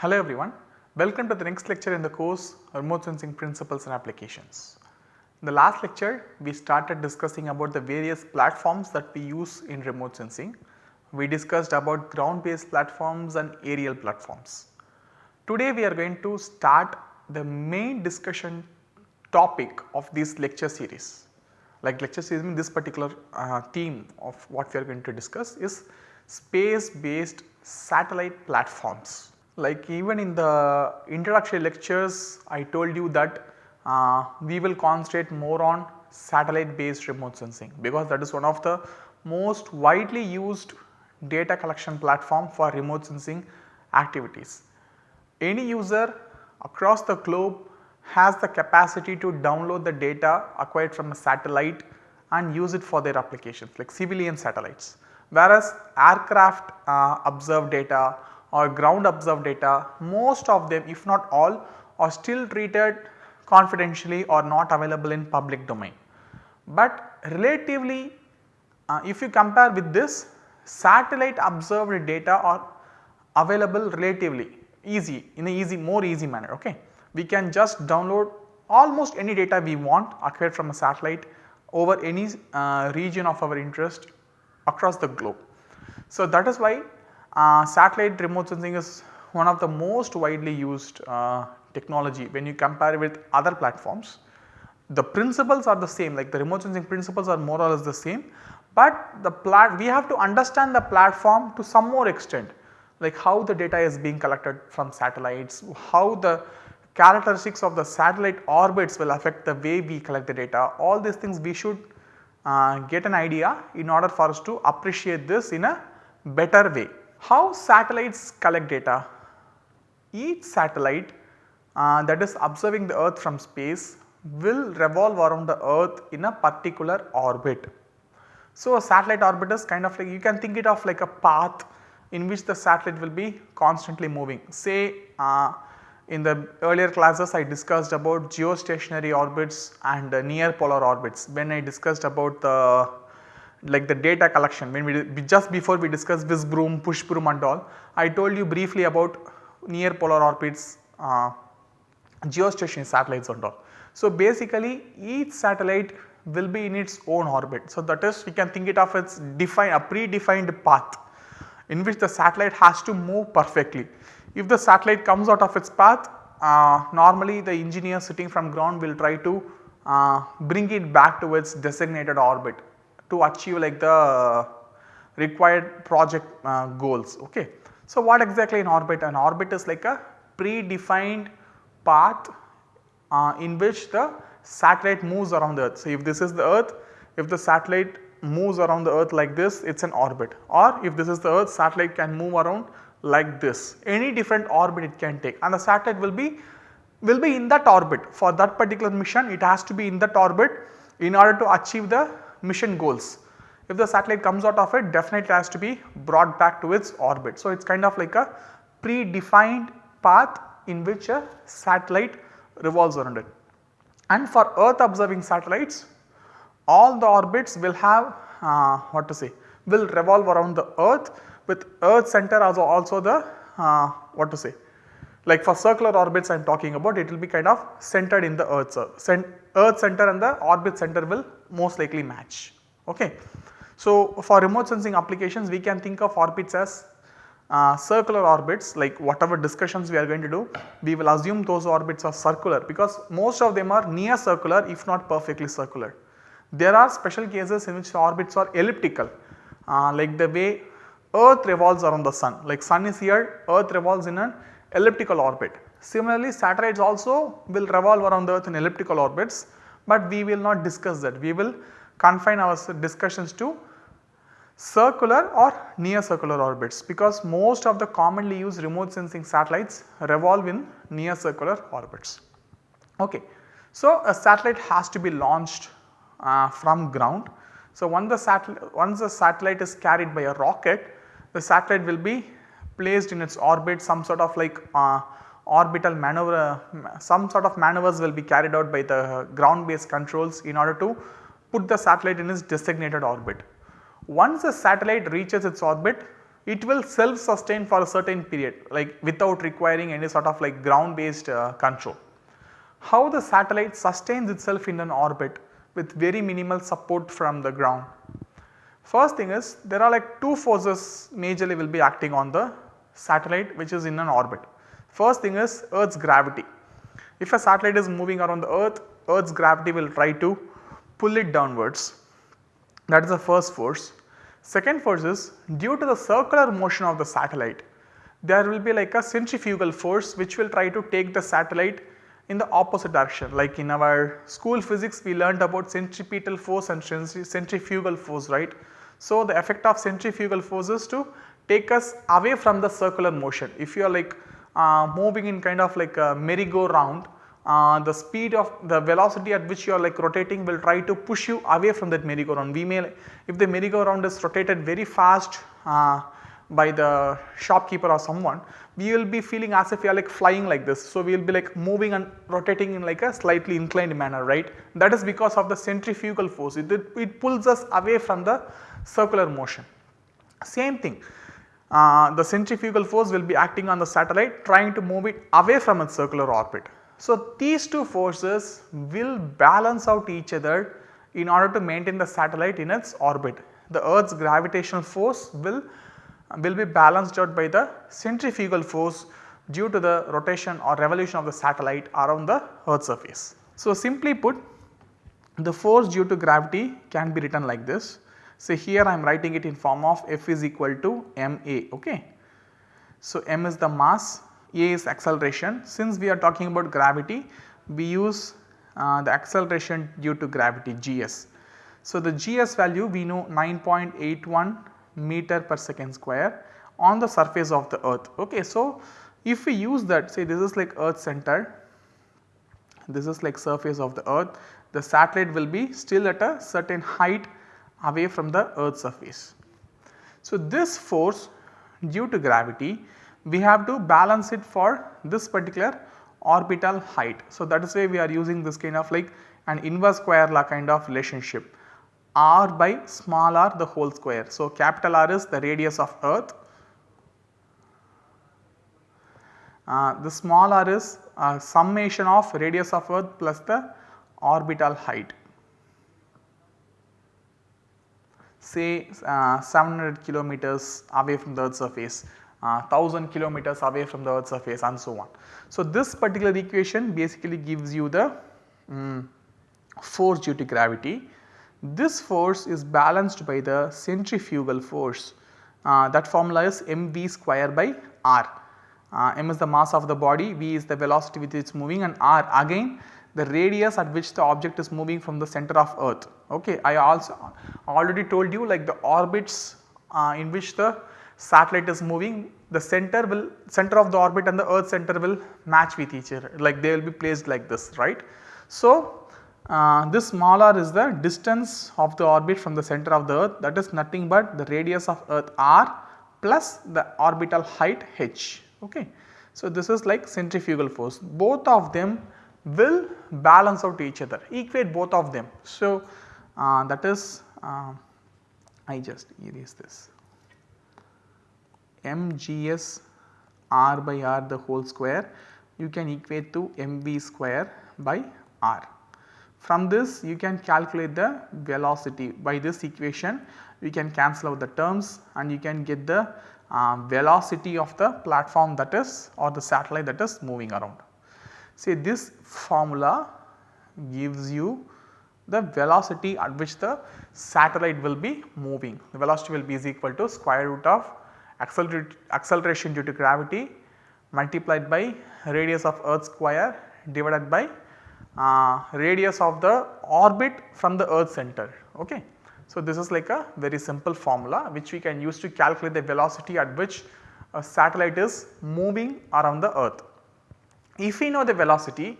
Hello everyone, welcome to the next lecture in the course Remote Sensing Principles and Applications. In the last lecture we started discussing about the various platforms that we use in remote sensing. We discussed about ground based platforms and aerial platforms. Today we are going to start the main discussion topic of this lecture series. Like lecture series this particular uh, theme of what we are going to discuss is space based satellite platforms. Like even in the introductory lectures I told you that uh, we will concentrate more on satellite based remote sensing because that is one of the most widely used data collection platform for remote sensing activities. Any user across the globe has the capacity to download the data acquired from a satellite and use it for their applications like civilian satellites. Whereas aircraft uh, observed data or ground observed data most of them if not all are still treated confidentially or not available in public domain. But relatively uh, if you compare with this satellite observed data are available relatively easy in a easy more easy manner ok. We can just download almost any data we want acquired from a satellite over any uh, region of our interest across the globe. So that is why satellite remote sensing is one of the most widely used uh, technology when you compare with other platforms. The principles are the same like the remote sensing principles are more or less the same, but the plat we have to understand the platform to some more extent like how the data is being collected from satellites, how the characteristics of the satellite orbits will affect the way we collect the data all these things we should uh, get an idea in order for us to appreciate this in a better way. How satellites collect data? Each satellite uh, that is observing the earth from space will revolve around the earth in a particular orbit. So, a satellite orbit is kind of like you can think it of like a path in which the satellite will be constantly moving. Say uh, in the earlier classes I discussed about geostationary orbits and uh, near polar orbits when I discussed about the like the data collection when we just before we discussed WhiskBroom, PushBroom and all I told you briefly about near polar orbits, uh, geostationary satellites and all. So basically each satellite will be in its own orbit. So that is we can think it of as define a predefined path in which the satellite has to move perfectly. If the satellite comes out of its path uh, normally the engineer sitting from ground will try to uh, bring it back to its designated orbit to achieve like the required project uh, goals. Okay. So, what exactly an orbit? An orbit is like a predefined path uh, in which the satellite moves around the earth. So, if this is the earth, if the satellite moves around the earth like this it is an orbit or if this is the earth satellite can move around like this any different orbit it can take and the satellite will be will be in that orbit for that particular mission it has to be in that orbit in order to achieve the mission goals. If the satellite comes out of it definitely has to be brought back to its orbit. So, it is kind of like a predefined path in which a satellite revolves around it. And for earth observing satellites all the orbits will have uh, what to say will revolve around the earth with earth center as also the uh, what to say like for circular orbits I am talking about it will be kind of centered in the earth, earth center and the orbit center will most likely match. Okay. So, for remote sensing applications we can think of orbits as uh, circular orbits like whatever discussions we are going to do we will assume those orbits are circular because most of them are near circular if not perfectly circular. There are special cases in which orbits are elliptical uh, like the way earth revolves around the sun like sun is here earth revolves in an elliptical orbit. Similarly satellites also will revolve around the earth in elliptical orbits but we will not discuss that. We will confine our discussions to circular or near circular orbits because most of the commonly used remote sensing satellites revolve in near circular orbits. Okay. So, a satellite has to be launched uh, from ground. So, once the, satellite, once the satellite is carried by a rocket, the satellite will be placed in its orbit some sort of like uh, orbital maneuver, some sort of maneuvers will be carried out by the ground based controls in order to put the satellite in its designated orbit. Once the satellite reaches its orbit, it will self sustain for a certain period like without requiring any sort of like ground based uh, control. How the satellite sustains itself in an orbit with very minimal support from the ground. First thing is there are like two forces majorly will be acting on the satellite which is in an orbit. First thing is earth's gravity. If a satellite is moving around the earth, earth's gravity will try to pull it downwards that is the first force. Second force is due to the circular motion of the satellite there will be like a centrifugal force which will try to take the satellite in the opposite direction like in our school physics we learned about centripetal force and centrifugal force right. So, the effect of centrifugal force is to take us away from the circular motion. If you are like moving in kind of like a merry-go-round uh, the speed of the velocity at which you are like rotating will try to push you away from that merry-go-round. We may if the merry-go-round is rotated very fast uh, by the shopkeeper or someone we will be feeling as if we are like flying like this. So, we will be like moving and rotating in like a slightly inclined manner right that is because of the centrifugal force it, it pulls us away from the circular motion. Same thing uh, the centrifugal force will be acting on the satellite trying to move it away from its circular orbit. So, these two forces will balance out each other in order to maintain the satellite in its orbit. The earth's gravitational force will, will be balanced out by the centrifugal force due to the rotation or revolution of the satellite around the earth surface. So, simply put the force due to gravity can be written like this. So, here I am writing it in form of F is equal to ma ok. So, m is the mass a is acceleration. Since we are talking about gravity, we use uh, the acceleration due to gravity gs. So, the gs value we know 9.81 meter per second square on the surface of the earth. Okay. So, if we use that say this is like earth center, this is like surface of the earth, the satellite will be still at a certain height away from the earth surface. So, this force due to gravity we have to balance it for this particular orbital height. So, that is why we are using this kind of like an inverse square law kind of relationship r by small r the whole square. So, capital R is the radius of earth, uh, the small r is a summation of radius of earth plus the orbital height say uh, 700 kilometers away from the earth surface uh, 1000 kilometers away from the earth surface and so on. So, this particular equation basically gives you the um, force due to gravity. This force is balanced by the centrifugal force uh, that formula is mv square by r. Uh, m is the mass of the body, v is the velocity with which it is moving and r again the radius at which the object is moving from the center of earth. Okay. I also already told you like the orbits uh, in which the satellite is moving the center will center of the orbit and the earth center will match with each other like they will be placed like this right. So, uh, this small r is the distance of the orbit from the center of the earth that is nothing but the radius of earth r plus the orbital height h ok. So, this is like centrifugal force both of them will balance out to each other equate both of them. So, uh, that is uh, I just erase this mgs r by r the whole square you can equate to mv square by r. From this you can calculate the velocity by this equation you can cancel out the terms and you can get the uh, velocity of the platform that is or the satellite that is moving around. See this formula gives you the velocity at which the satellite will be moving. The velocity will be is equal to square root of acceleration due to gravity multiplied by radius of earth square divided by uh, radius of the orbit from the earth center. Okay. So, this is like a very simple formula which we can use to calculate the velocity at which a satellite is moving around the earth. If we know the velocity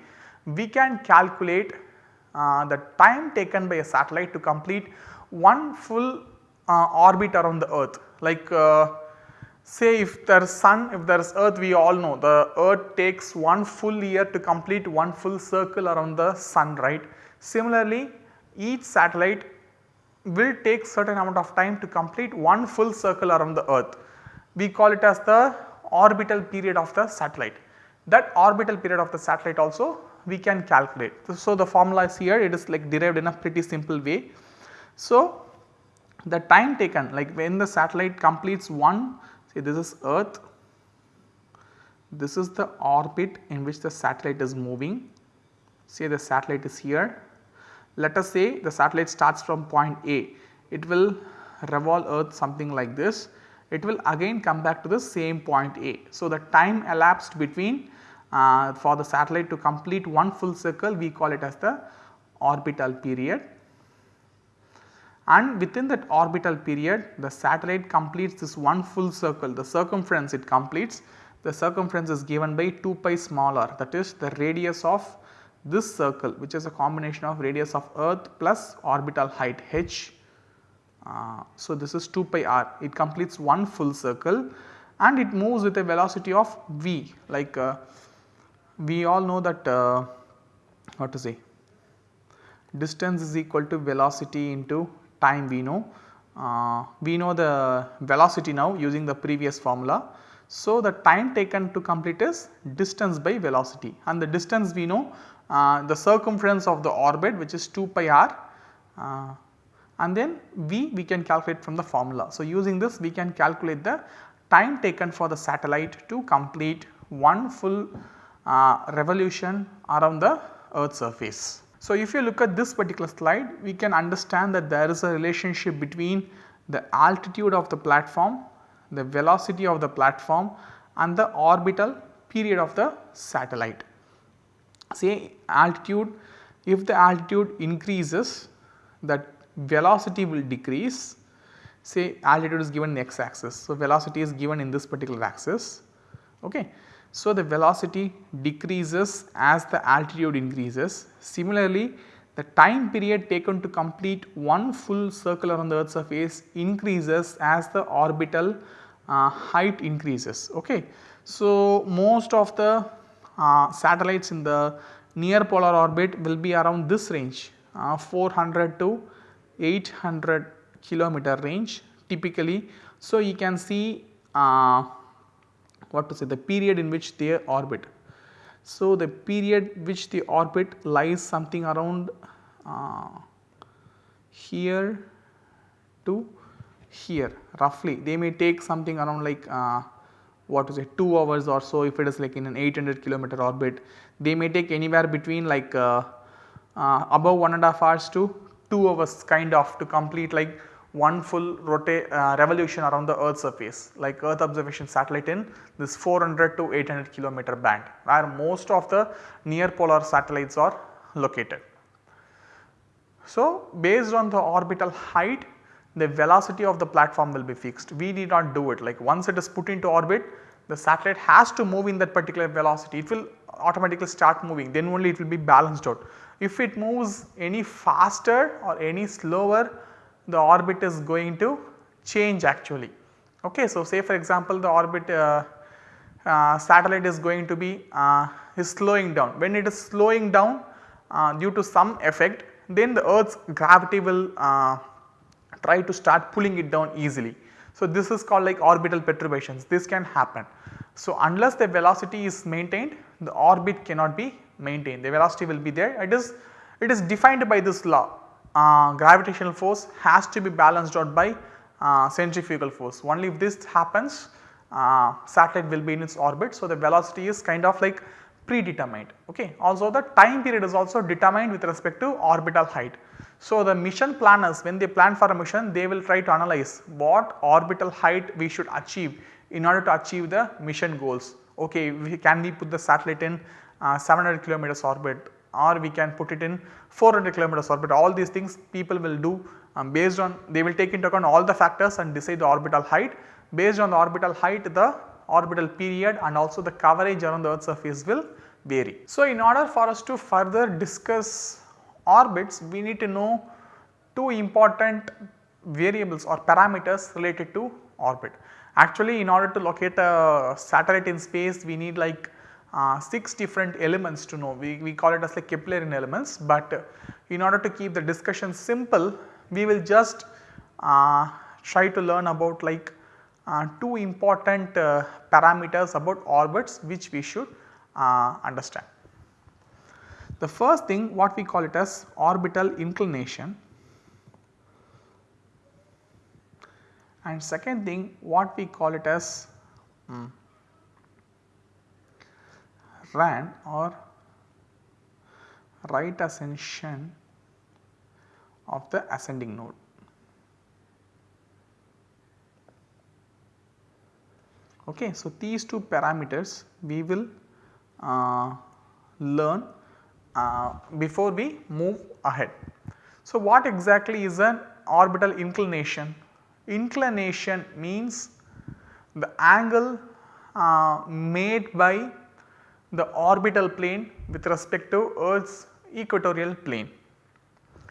we can calculate uh, the time taken by a satellite to complete one full uh, orbit around the earth like uh, say if there is sun if there is earth we all know the earth takes one full year to complete one full circle around the sun right. Similarly each satellite will take certain amount of time to complete one full circle around the earth. we call it as the orbital period of the satellite. That orbital period of the satellite also we can calculate. So, the formula is here it is like derived in a pretty simple way. So, the time taken like when the satellite completes one say this is earth, this is the orbit in which the satellite is moving say the satellite is here. Let us say the satellite starts from point A, it will revolve earth something like this, it will again come back to the same point A. So, the time elapsed between uh, for the satellite to complete one full circle we call it as the orbital period and within that orbital period the satellite completes this one full circle the circumference it completes the circumference is given by 2 pi smaller that is the radius of this circle which is a combination of radius of earth plus orbital height h. Uh, so, this is 2 pi r it completes one full circle and it moves with a velocity of v like uh, we all know that uh, what to say distance is equal to velocity into time we know. Uh, we know the velocity now using the previous formula. So, the time taken to complete is distance by velocity and the distance we know uh, the circumference of the orbit which is 2 pi r uh, and then v we can calculate from the formula. So, using this we can calculate the time taken for the satellite to complete one full uh, revolution around the earth surface. So, if you look at this particular slide we can understand that there is a relationship between the altitude of the platform, the velocity of the platform and the orbital period of the satellite say altitude if the altitude increases that velocity will decrease say altitude is given in x axis. So, velocity is given in this particular axis. Okay. So, the velocity decreases as the altitude increases. Similarly, the time period taken to complete one full circle around the earth surface increases as the orbital uh, height increases. Okay. So, most of the uh, satellites in the near polar orbit will be around this range uh, 400 to 800 kilometer range typically. So, you can see uh, what to say the period in which they orbit. So, the period which the orbit lies something around uh, here to here roughly they may take something around like uh, what to say 2 hours or so if it is like in an 800 kilometer orbit they may take anywhere between like uh, uh, above 1 and a half hours to 2 hours kind of to complete like one full rotate uh, revolution around the earth surface like earth observation satellite in this 400 to 800 kilometer band where most of the near polar satellites are located. So, based on the orbital height the velocity of the platform will be fixed. We need not do it like once it is put into orbit the satellite has to move in that particular velocity it will automatically start moving then only it will be balanced out. If it moves any faster or any slower the orbit is going to change actually. Okay, so, say for example the orbit uh, uh, satellite is going to be uh, is slowing down when it is slowing down uh, due to some effect then the earth's gravity will uh, try to start pulling it down easily. So, this is called like orbital perturbations this can happen. So, unless the velocity is maintained the orbit cannot be maintained the velocity will be there it is it is defined by this law uh, gravitational force has to be balanced out by uh, centrifugal force only if this happens uh, satellite will be in its orbit. So, the velocity is kind of like predetermined ok. Also the time period is also determined with respect to orbital height. So, the mission planners when they plan for a mission they will try to analyze what orbital height we should achieve in order to achieve the mission goals. Okay, we, can we put the satellite in uh, 700 kilometers orbit or we can put it in 400 kilometers orbit all these things people will do um, based on they will take into account all the factors and decide the orbital height based on the orbital height the orbital period and also the coverage around the earth surface will vary. So, in order for us to further discuss orbits we need to know two important variables or parameters related to orbit. Actually in order to locate a satellite in space we need like uh, 6 different elements to know we, we call it as like Keplerian elements but in order to keep the discussion simple we will just uh, try to learn about like uh, two important uh, parameters about orbits which we should uh, understand. The first thing what we call it as orbital inclination and second thing what we call it as um, RAN or right ascension of the ascending node. Okay, so these two parameters we will uh, learn uh, before we move ahead. So, what exactly is an orbital inclination? Inclination means the angle uh, made by the orbital plane with respect to Earth's equatorial plane.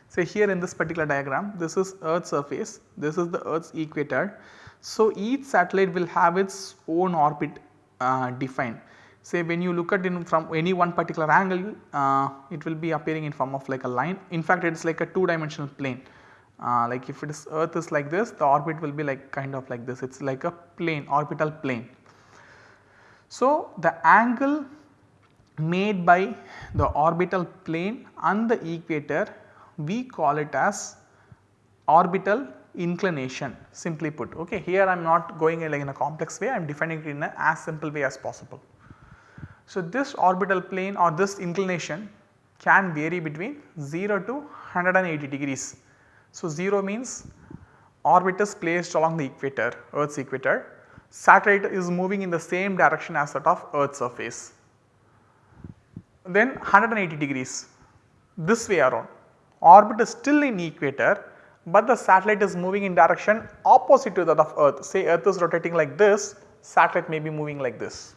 Say here in this particular diagram this is Earth's surface, this is the Earth's equator. So, each satellite will have its own orbit uh, defined. Say when you look at it from any one particular angle uh, it will be appearing in form of like a line. In fact, it is like a two dimensional plane. Uh, like if it is earth is like this the orbit will be like kind of like this it is like a plane orbital plane. So, the angle made by the orbital plane and the equator we call it as orbital inclination simply put ok. Here I am not going in like in a complex way I am defining it in a as simple way as possible. So, this orbital plane or this inclination can vary between 0 to 180 degrees. So, 0 means orbit is placed along the equator earth's equator satellite is moving in the same direction as that of earth's surface then 180 degrees this way around. Orbit is still in equator but the satellite is moving in direction opposite to that of earth. Say earth is rotating like this satellite may be moving like this.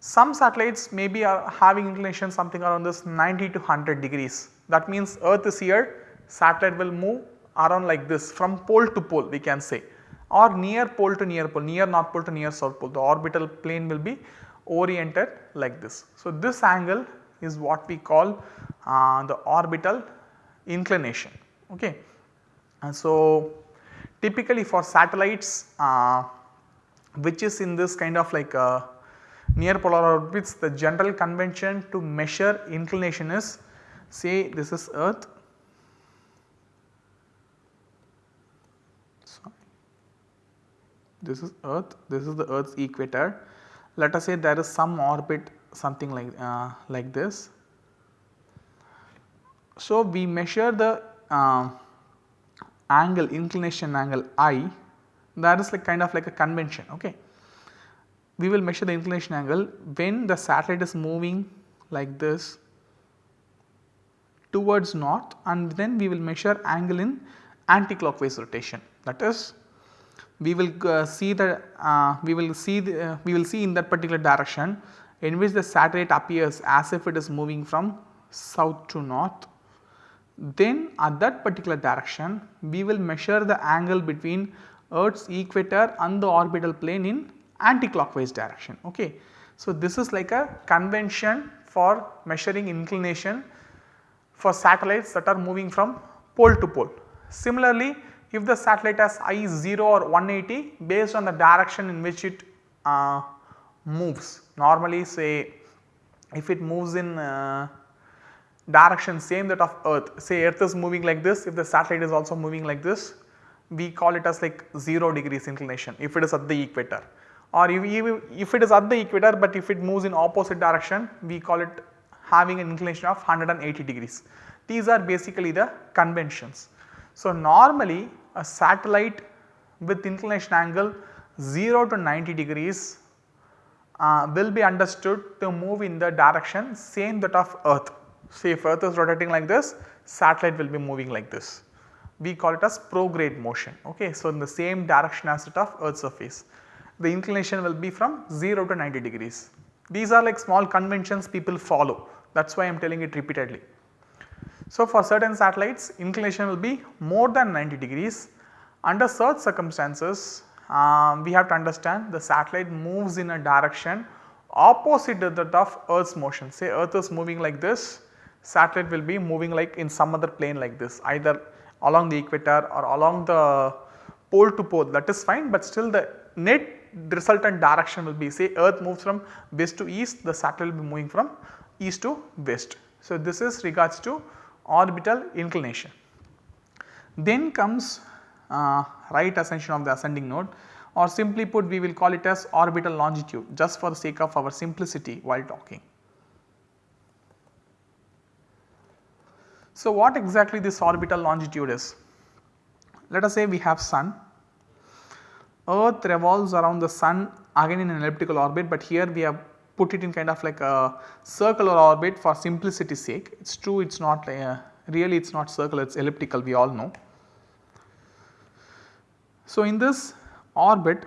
Some satellites may be uh, are having inclination something around this 90 to 100 degrees. That means earth is here satellite will move around like this from pole to pole we can say. Or near pole to near pole near north pole to near south pole. The orbital plane will be oriented like this. So, this angle is what we call uh, the orbital inclination. Okay. And so, typically for satellites uh, which is in this kind of like uh, near polar orbits the general convention to measure inclination is say this is earth this is earth this is the earth's equator let us say there is some orbit something like, uh, like this. So, we measure the uh, angle inclination angle I that is like kind of like a convention ok. We will measure the inclination angle when the satellite is moving like this towards north and then we will measure angle in anticlockwise rotation that is we will uh, see the uh, we will see the, uh, we will see in that particular direction in which the satellite appears as if it is moving from south to north. Then at that particular direction we will measure the angle between earth's equator and the orbital plane in anticlockwise direction. Okay. So, this is like a convention for measuring inclination for satellites that are moving from pole to pole. Similarly, if the satellite has I 0 or 180 based on the direction in which it uh, moves. Normally say if it moves in uh, direction same that of earth say earth is moving like this if the satellite is also moving like this we call it as like 0 degrees inclination if it is at the equator or if, if it is at the equator but if it moves in opposite direction we call it having an inclination of 180 degrees. These are basically the conventions. So, normally a satellite with inclination angle 0 to 90 degrees uh, will be understood to move in the direction same that of earth. Say if earth is rotating like this satellite will be moving like this. We call it as prograde motion ok. So, in the same direction as that of earth surface the inclination will be from 0 to 90 degrees. These are like small conventions people follow that is why I am telling it repeatedly. So, for certain satellites inclination will be more than 90 degrees. Under such circumstances um, we have to understand the satellite moves in a direction opposite to that of earth's motion. Say earth is moving like this, satellite will be moving like in some other plane like this either along the equator or along the pole to pole that is fine but still the net resultant direction will be say earth moves from west to east the satellite will be moving from east to west. So, this is regards to orbital inclination. Then comes uh, right ascension of the ascending node or simply put we will call it as orbital longitude just for the sake of our simplicity while talking. So, what exactly this orbital longitude is? Let us say we have sun, earth revolves around the sun again in an elliptical orbit, but here we have put it in kind of like a circular orbit for simplicity sake. It is true it is not uh, really it is not circular it is elliptical we all know. So, in this orbit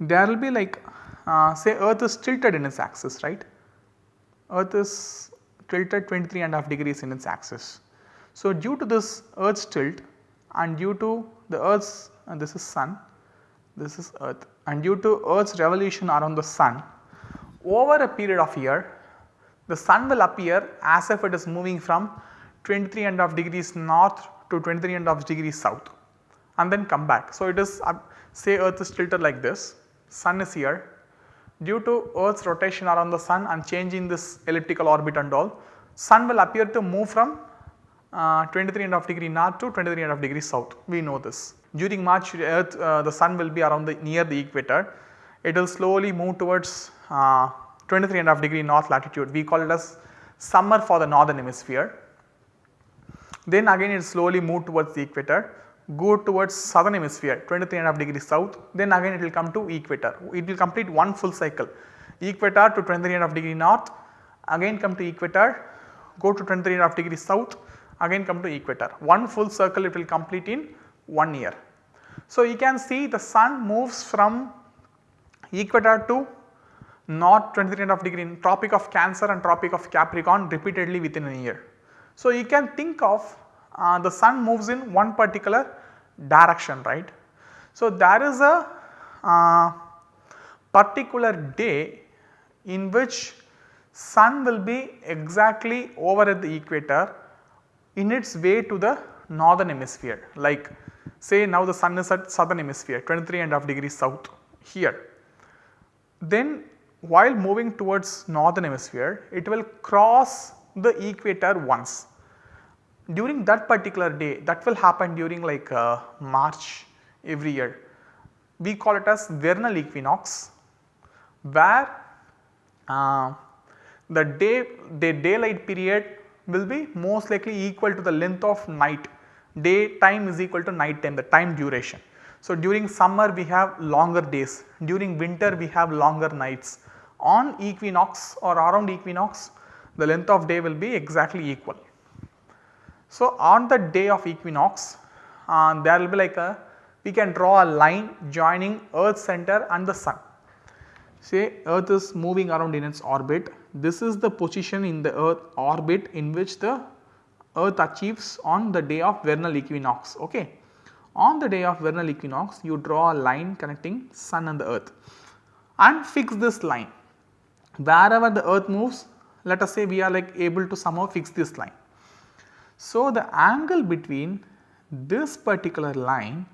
there will be like uh, say earth is tilted in its axis right, earth is tilted 23 and half degrees in its axis. So, due to this earth's tilt and due to the earth's and this is sun, this is earth and due to earth's revolution around the sun over a period of year the sun will appear as if it is moving from 23 and half degrees north to 23 and half degrees south and then come back. So, it is uh, say earth is tilted like this, sun is here due to earth's rotation around the sun and change in this elliptical orbit and all sun will appear to move from uh, 23 and half degree north to 23 and half degree south we know this. During March earth uh, the sun will be around the near the equator it will slowly move towards uh, 23 and half degree north latitude. We call it as summer for the northern hemisphere. Then again it slowly move towards the equator go towards southern hemisphere 23 and half degree south. Then again it will come to equator. It will complete one full cycle. Equator to 23 and half degree north again come to equator go to 23 and half degree south again come to equator. One full circle it will complete in 1 year. So, you can see the sun moves from equator to north 23 and degree in tropic of cancer and tropic of capricorn repeatedly within a year. So, you can think of uh, the sun moves in one particular direction right. So, there is a uh, particular day in which sun will be exactly over at the equator in its way to the northern hemisphere like say now the sun is at southern hemisphere 23 and half degrees south here. Then while moving towards northern hemisphere it will cross the equator once during that particular day that will happen during like uh, March every year. We call it as vernal equinox where uh, the day the daylight period will be most likely equal to the length of night day time is equal to night time the time duration. So, during summer we have longer days during winter we have longer nights on equinox or around equinox the length of day will be exactly equal. So, on the day of equinox uh, there will be like a we can draw a line joining earth center and the sun. Say earth is moving around in its orbit this is the position in the earth orbit in which the earth achieves on the day of vernal equinox ok. On the day of vernal equinox you draw a line connecting sun and the earth and fix this line wherever the earth moves let us say we are like able to somehow fix this line so, the angle between this particular line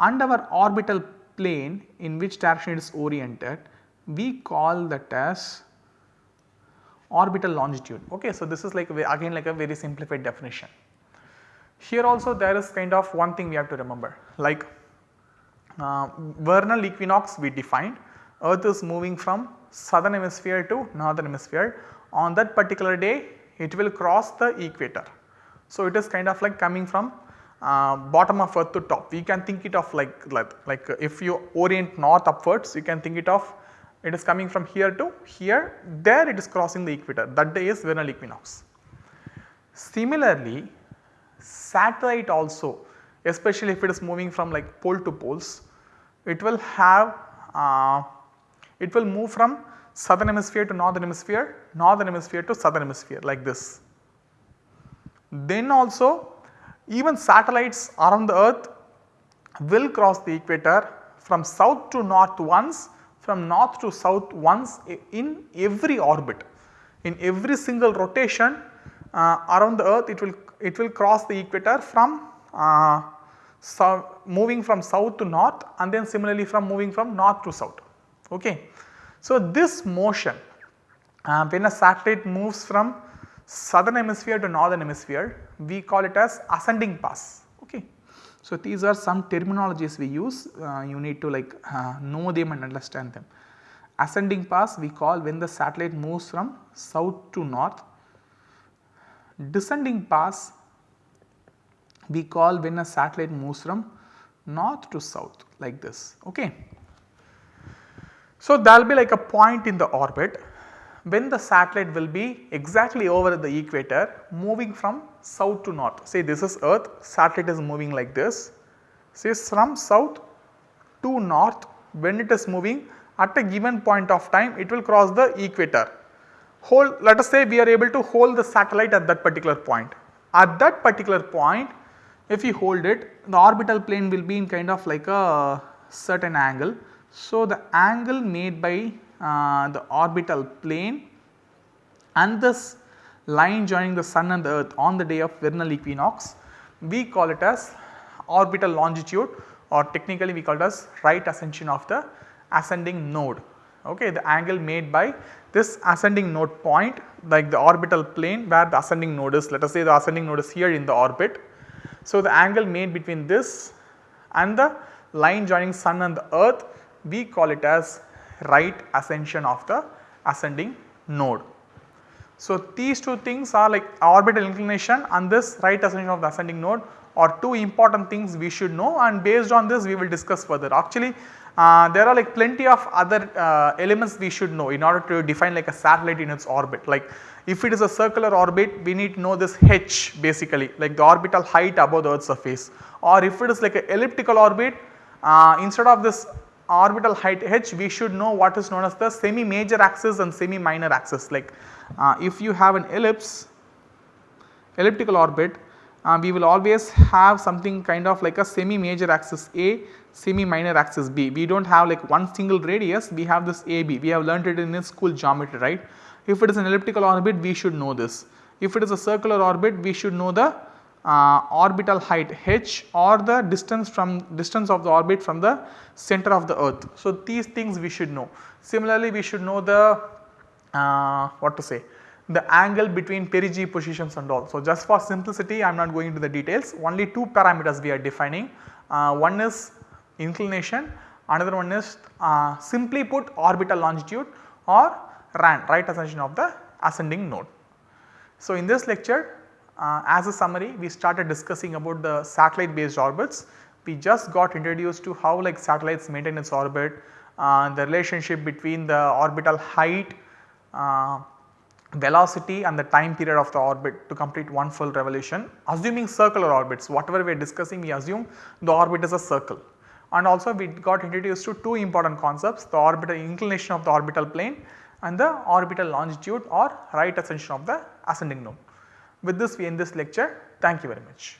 and our orbital plane in which direction it is oriented we call that as orbital longitude. Okay. So, this is like again like a very simplified definition. Here also there is kind of one thing we have to remember like uh, vernal equinox we defined earth is moving from southern hemisphere to northern hemisphere on that particular day it will cross the equator so, it is kind of like coming from uh, bottom of earth to top. We can think it of like, like, like if you orient north upwards you can think it of it is coming from here to here there it is crossing the equator that day is vernal equinox. Similarly satellite also especially if it is moving from like pole to poles it will have uh, it will move from southern hemisphere to northern hemisphere, northern hemisphere to southern hemisphere like this. Then also even satellites around the earth will cross the equator from south to north once, from north to south once in every orbit. In every single rotation uh, around the earth it will it will cross the equator from uh, so moving from south to north and then similarly from moving from north to south. Okay. So, this motion uh, when a satellite moves from southern hemisphere to northern hemisphere we call it as ascending pass. Okay. So, these are some terminologies we use uh, you need to like uh, know them and understand them. Ascending pass we call when the satellite moves from south to north. Descending pass we call when a satellite moves from north to south like this. Okay. So, there will be like a point in the orbit when the satellite will be exactly over the equator moving from south to north. Say this is earth, satellite is moving like this. Say from south to north when it is moving at a given point of time it will cross the equator. Hold let us say we are able to hold the satellite at that particular point. At that particular point if you hold it the orbital plane will be in kind of like a certain angle. So, the angle made by uh, the orbital plane and this line joining the sun and the earth on the day of vernal equinox we call it as orbital longitude or technically we call it as right ascension of the ascending node. Okay, the angle made by this ascending node point like the orbital plane where the ascending node is let us say the ascending node is here in the orbit so, the angle made between this and the line joining sun and the earth we call it as right ascension of the ascending node. So, these two things are like orbital inclination and this right ascension of the ascending node are two important things we should know and based on this we will discuss further. Actually uh, there are like plenty of other uh, elements we should know in order to define like a satellite in its orbit like if it is a circular orbit we need to know this h basically like the orbital height above the earth's surface or if it is like an elliptical orbit uh, instead of this orbital height h we should know what is known as the semi major axis and semi minor axis like uh, if you have an ellipse elliptical orbit uh, we will always have something kind of like a semi major axis A semi minor axis B. We do not have like one single radius we have this AB we have learnt it in school geometry right. If it is an elliptical orbit we should know this. If it is a circular orbit we should know the orbital height h or the distance from distance of the orbit from the center of the earth. So, these things we should know. Similarly, we should know the uh, what to say the angle between perigee positions and all. So, just for simplicity I am not going into the details only two parameters we are defining uh, one is inclination another one is uh, simply put orbital longitude or RAN right ascension of the ascending node. So, in this lecture uh, as a summary we started discussing about the satellite based orbits. We just got introduced to how like satellites maintain its orbit, uh, the relationship between the orbital height, uh, velocity and the time period of the orbit to complete one full revolution. Assuming circular orbits whatever we are discussing we assume the orbit is a circle and also we got introduced to two important concepts the orbital inclination of the orbital plane and the orbital longitude or right ascension of the ascending node. With this we end this lecture. Thank you very much.